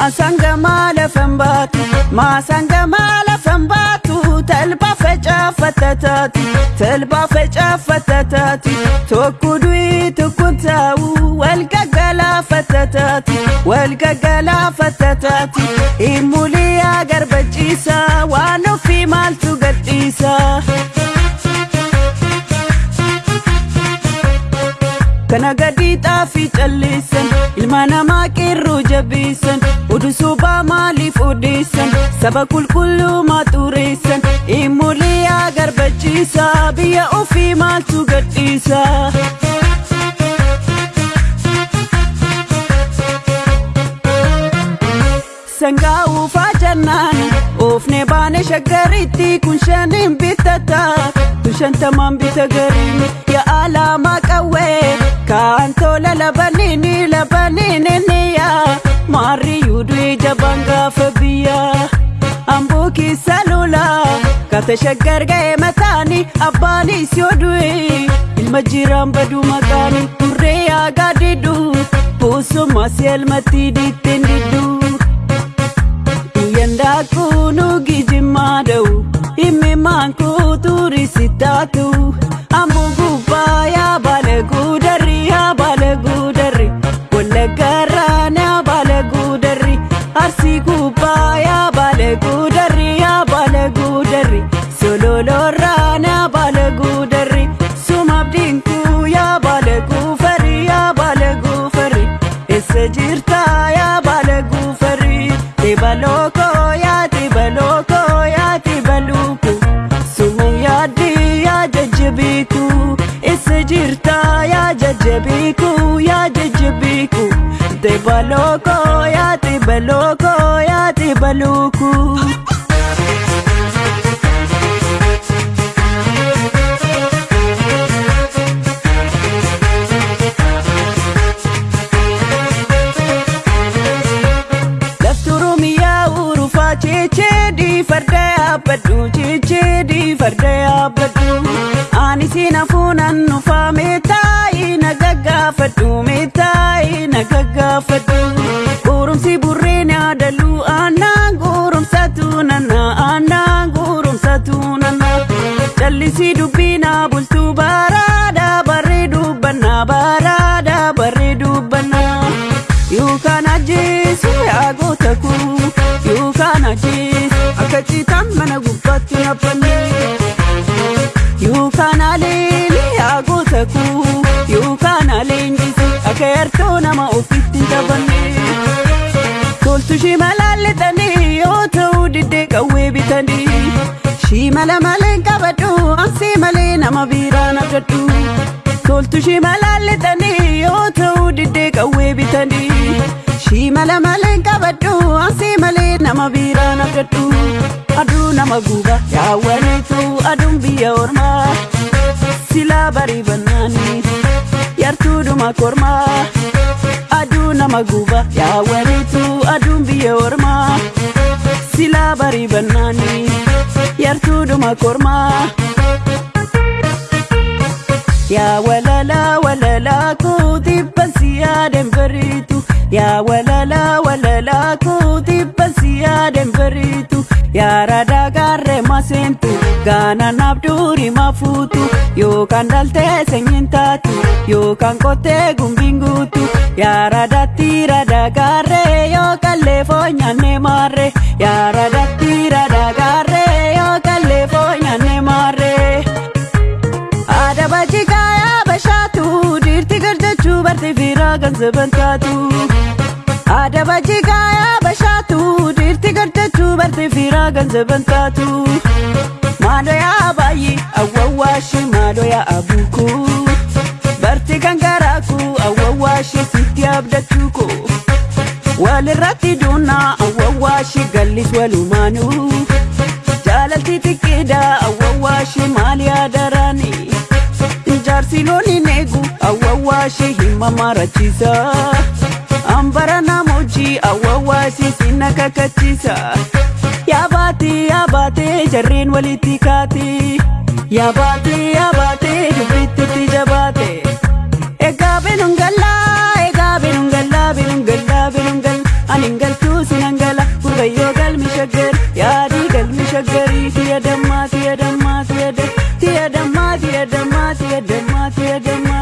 Maasanga lafan baatu Maasanga lafan baatu Talbaa facaafatta taati Talbaa facaafatta taati Tokko du'i tokko taa'u Wal gaggalaafatta taati Wal gaggalaafatta taati Imuliyaa garbachiisa waan xaafii calleessan ilma namaa qeerroo jabeessan oduu sobaa maaliif odeessan saba qulqulluu maxureessan imulii agarbachiisa biyya ofii maaltu gadhiisa. sangaa uufaa jannaan oofne baane shaggaritti kun shaniin bitata kun shantamaan bita gariin yaa alaamaa qawwee kaan tola labaniini labaniininiya maarriyyuu du'e jabaan gaafa biyya amboo keessa lola kata shaggar ga'e mataani abbaanis yoo du'e ilma jiraan baduu maqaani turree yaagaa diddu boosommaas elmatti ditteen diddu. Yandaakunu gijimmaada'u himmi maankuu turisitaatu ammoo tebaloko yaa tebaloko yaa tebaluku sumu yaaddi yaa jajjabiiku eessa jirtaa yaa jajjabiiku yaa jajjabiiku tebaloko yaa tebaloko yaa tebaluku. checheedhi farda yaabbadhu checheedhi farda yaabbadhu ani siin hafuunan nufaa meetaayi na gaggaafadhu meetaayi na gaggaafadhu qorumsi burreen yaadallu aanaan qorumsatu nana aanaan qorumsatu nana. Callisii dubbiinaa bultuu baaraadha barree dubbanna baaraadha barree dubbanna yookaan ajjeesu yaa goota kuu yookaan ajjeesu akka citaan mana gubbaatti nabbanne yookaan aleeli yaa goota kuu yookaan aleenjisu akka yartoo nama ofitti hin taphanne toltu shimalaalletanii yoo ta'u diddee qawwee bitanii shimala malee qabadhu ansii malee nama biiraan abdadhu toltu shimalaalletanii yoo ta'u diddee qawwee bitanii shimala malee qabadhu ansii malee nama biiraan abdadhu aduu nama guba yaawwaniitu aduun biyya ormaa silaa barii bannaanii yartuudhuma kormaa aduu nama guba yaawwaniitu aduun biyya ormaa silaa barii bannaanii yartuudhuma kormaa. yaa walalaa walalaa kootii bansi yaadan bariitu yaa walalaa walalaa kootii yaadan bariitu yaa radaa gaarree maseentu gaana naaf durii mafuutu yookaan dhaltee sanyiin taatu yookaan qottee gumbiin guutu yaa radaatti radaa gaarree yookaan leefoo nyaannee maarree yaa radaatti radaa gaarree yookaan leefoo nyaannee maarree. Adaba jikaaya bashaatu dhiirti garjachuu bartee fiiraa ganzaban taatu. Adaba jikaaya bashaatu garjachuu bartee fiiraa ganzaban taatu. Maadoyaa baay'ee awwawwaashi maadoyaa abuuku. Barti kan garaaku awwawwaashi sitti abdachuu ko. Walirratti duunaa awwawwaashi gallis walumaanuu. Jaalalti xiqqeedha awwawwaashi maal yaadaraanii. Jaarsi looniin eegu awwawwaashee hima kakachiisa Yaabaatee yaabaatee jarreen walitti kaatee Yaabaatee yaabaatee dubbitti itti jabaate Egaa binuun gallaa egaa binuun gallaa binuun gallaa binuun gallaa Ani galtuu sinan gala gurbayyoo galmi shaggar yaadii galmi shaggarii tiya dammaa tiya dammaa tiya dammaa tiya dammaa tiya dammaa tiya dammaa